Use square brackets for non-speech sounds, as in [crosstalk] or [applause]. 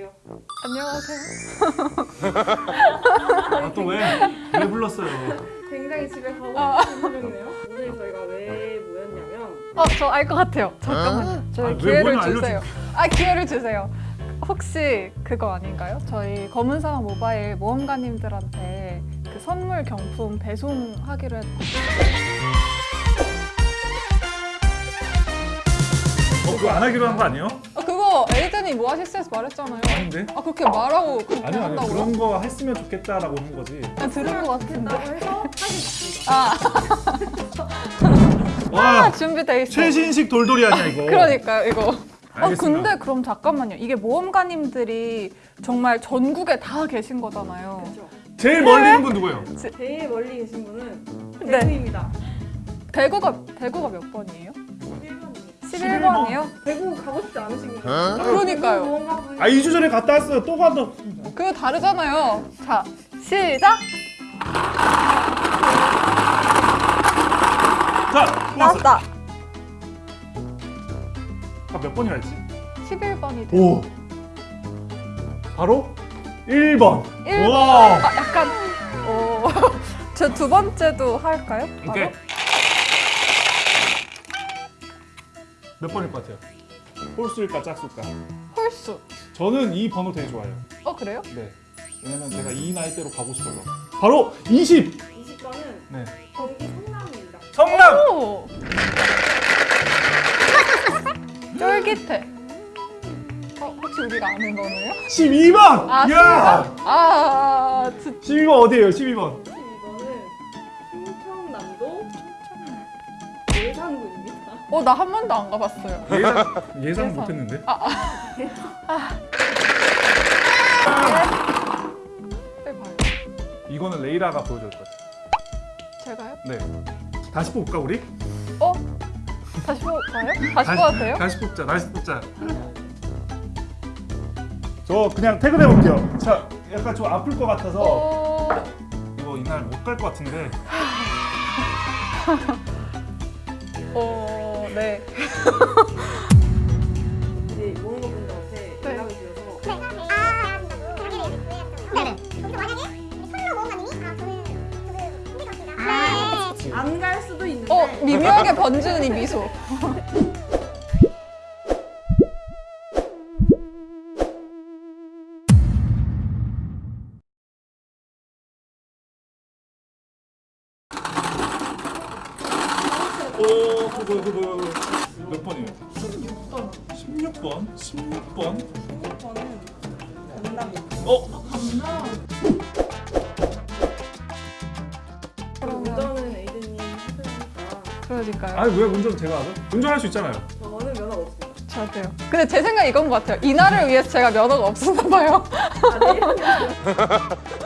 안녕하세요. 안녕하세요. 아, 또 왜? 왜 불렀어요? 굉장히 집에 가고 아. 표정이네요. 오늘 저희가 왜 모였냐면 어, 저 알 것 같아요. 잠깐만요. 아, 저희 왜 기회를 주세요. 아, 기회를 주세요. 혹시 그거 아닌가요? 저희 검은사막 모바일 모험가님들한테 그 선물 경품 배송하기로 했... 어, 그거 안 하기로 한 거 아니에요? 아, 그거 에이든이 뭐 하실스에서 말했잖아요. 아닌데? 아, 그렇게 말하고 그렇게 아니요, 아니요. 한다고요? 그런 거 했으면 좋겠다라고 한 거지. 그냥 들은 것 같은데. 해서 하겠습니다. 아, 와, 준비돼 있어. 최신식 돌돌이 아니야, 이거. 그러니까요, 이거. 어, 알겠습니다. 근데 그럼 잠깐만요. 이게 모험가님들이 정말 전국에 다 계신 거잖아요. 그렇죠. 제일 멀리 있는 분 누구예요? 제 일 멀리 계신 분은 네. 대구입니다. 대구가 대구가 몇 번이에요? 1번입니다. 11번이요? 대구 가고 싶지 않으신 거예요? 그러니까요. 아, 2주 전에 갔다 왔어요. 또 가도. 그거 다르잖아요. 자, 시작! 자. 나왔다! 아, 몇 번이라 했지? 11번이 돼. 오. 바로 1번. 1번. 와. 아, 약간, 어, [laughs] 저 두 번째도 할까요? 바로? 오케이. 몇 번일 것 같아요? 홀수일까 짝수일까? 홀수. 저는 이 번호 되게 좋아해요. 어, 그래요? 네. 왜냐면 제가 이 나이대로 가고 싶어서. 바로 20. 20번은 네. 경기 성남입니다. 성남. 오! [laughs] 쫄깃해. 어, 혹시 우리가 아는 번호예요? 12번. 아, 야. 아, 진짜. 12번 어디예요? 12번. 어, 나 한 번도 안 가봤어요. 예상 [laughs] 예상 예상. 못했는데. 해봐요. 이거는 레이라가 보여줄 것 같아요. 제가요? 네. 다시 뽑을까 우리? 어? 다시 뽑아요? 다시 뽑아도 돼요? 다시 뽑자. 다시 뽑자. 저 그냥 퇴근해 볼게요. 자, 약간 좀 아플 것 같아서 어... 이거 이날 못 갈 것 같은데. [laughs] 어... 네. 이제 모험가 분들한테 네. 연락을 드려서 아 그. 안갈 수도 있는데 어, 미묘하게 번지는 이 미소. 오, 그거 그거 몇 번이에요? 16번. 16번? 16번? 저는 강남입니다. 어? 그러면 운전은 에이든님 하시니까 그러니까요. 아니 왜 운전 제가 하죠? 운전할 수 있잖아요. 저는 면허가 없습니다. 저도요. 근데 제 생각 이건 것 같아요. 이날을 위해서 제가 면허가 없었나 봐요. 아니에요? [laughs]